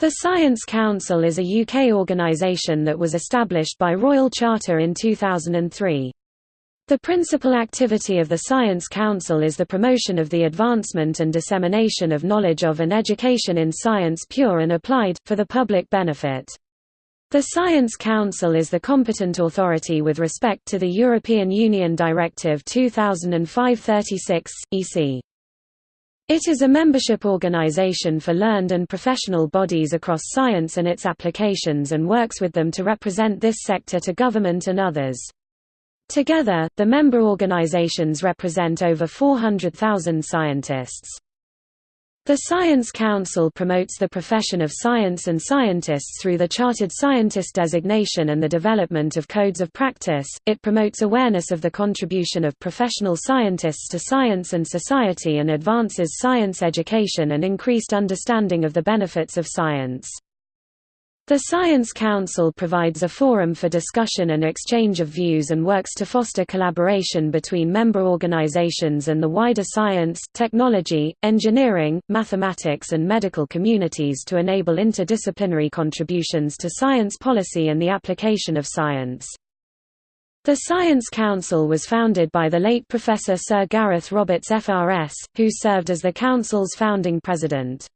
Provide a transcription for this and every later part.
The Science Council is a UK organisation that was established by Royal Charter in 2003. The principal activity of the Science Council is the promotion of the advancement and dissemination of knowledge of and education in science pure and applied, for the public benefit. The Science Council is the competent authority with respect to the European Union Directive 2005-36, EC. It is a membership organization for learned and professional bodies across science and its applications and works with them to represent this sector to government and others. Together, the member organizations represent over 400,000 scientists. The Science Council promotes the profession of science and scientists through the Chartered Scientist designation and the development of codes of practice. It promotes awareness of the contribution of professional scientists to science and society and advances science education and increased understanding of the benefits of science. The Science Council provides a forum for discussion and exchange of views and works to foster collaboration between member organizations and the wider science, technology, engineering, mathematics and medical communities to enable interdisciplinary contributions to science policy and the application of science. The Science Council was founded by the late Professor Sir Gareth Roberts FRS, who served as the Council's founding president.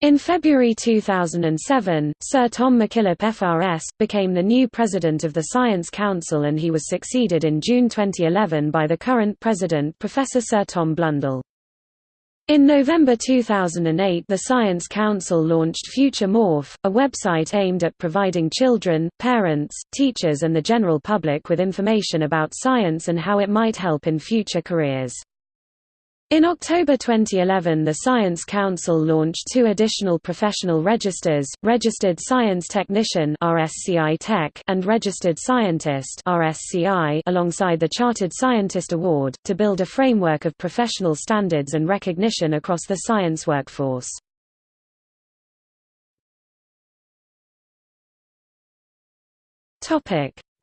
In February 2007, Sir Tom McKillop FRS, became the new president of the Science Council and he was succeeded in June 2011 by the current president Professor Sir Tom Blundell. In November 2008 the Science Council launched Future Morph, a website aimed at providing children, parents, teachers and the general public with information about science and how it might help in future careers. In October 2011 the Science Council launched two additional professional registers, Registered Science Technician and Registered Scientist alongside the Chartered Scientist Award, to build a framework of professional standards and recognition across the science workforce.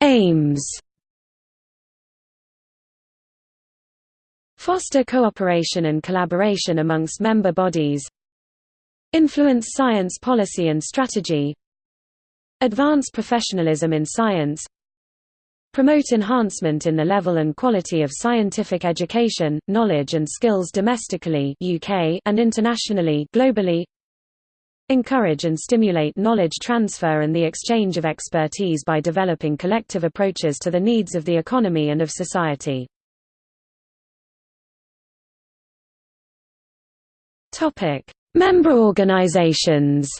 Aims Foster cooperation and collaboration amongst member bodies Influence science policy and strategy Advance professionalism in science Promote enhancement in the level and quality of scientific education, knowledge and skills domestically UK and internationally globally Encourage and stimulate knowledge transfer and the exchange of expertise by developing collective approaches to the needs of the economy and of society. Topic: Member organizations.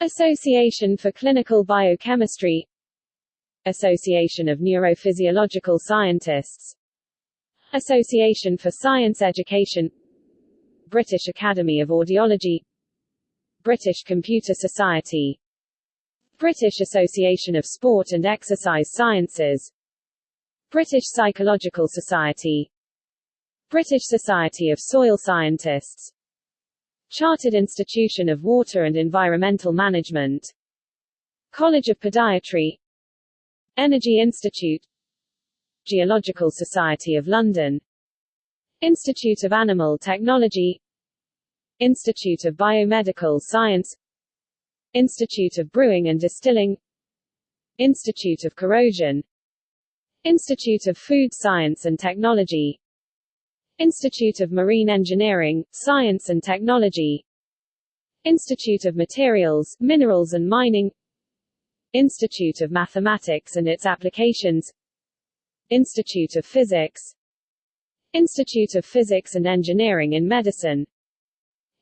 Association for Clinical Biochemistry. Association of Neurophysiological Scientists. Association for Science Education. British Academy of Audiology. British Computer Society. British Association of Sport and Exercise Sciences. British Psychological Society British Society of Soil Scientists Chartered Institution of Water and Environmental Management College of Podiatry Energy Institute Geological Society of London Institute of Animal Technology Institute of Biomedical Science Institute of Brewing and Distilling Institute of Corrosion Institute of Food Science and Technology Institute of Marine Engineering, Science and Technology. Institute of Materials, Minerals and Mining. Institute of Mathematics and its Applications. Institute of Physics. Institute of Physics and Engineering in Medicine.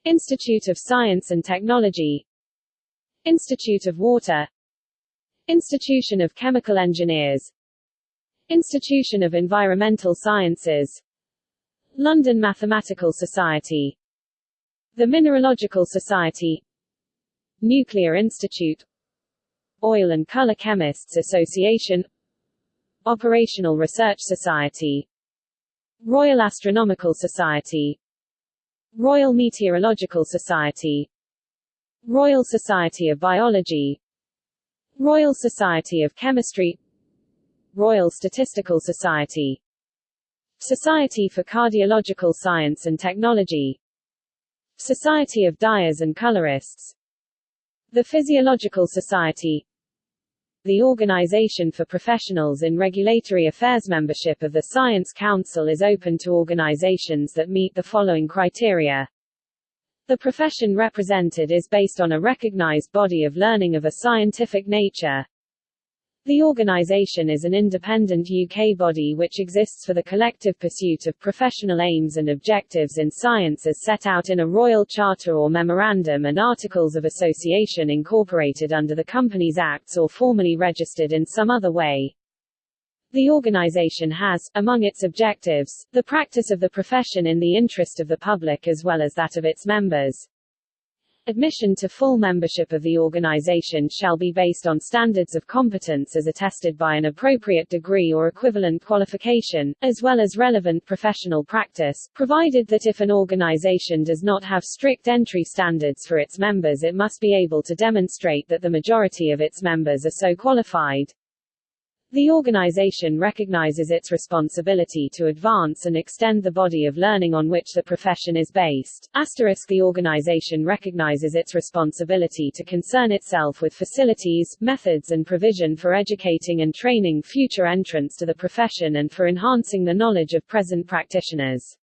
Institute of Science and Technology. Institute of Water. Institution of Chemical Engineers. Institution of Environmental Sciences London Mathematical Society. The Mineralogical Society. Nuclear Institute. Oil and Color Chemists Association. Operational Research Society. Royal Astronomical Society. Royal Meteorological Society. Royal Society of Biology. Royal Society of Chemistry. Royal Statistical Society Society for Cardiological Science and Technology Society of Dyers and Colorists The Physiological Society the Organization for Professionals in Regulatory Affairs membership of the Science Council is open to organizations that meet the following criteria. The profession represented is based on a recognized body of learning of a scientific nature. The organization is an independent UK body which exists for the collective pursuit of professional aims and objectives in science as set out in a Royal Charter or Memorandum and Articles of Association incorporated under the Companies Acts or formally registered in some other way. The organization has, among its objectives, the practice of the profession in the interest of the public as well as that of its members. Admission to full membership of the organization shall be based on standards of competence as attested by an appropriate degree or equivalent qualification, as well as relevant professional practice, provided that if an organization does not have strict entry standards for its members it must be able to demonstrate that the majority of its members are so qualified. The organization recognizes its responsibility to advance and extend the body of learning on which the profession is based. Asterisk the organization recognizes its responsibility to concern itself with facilities, methods and provision for educating and training future entrants to the profession and for enhancing the knowledge of present practitioners.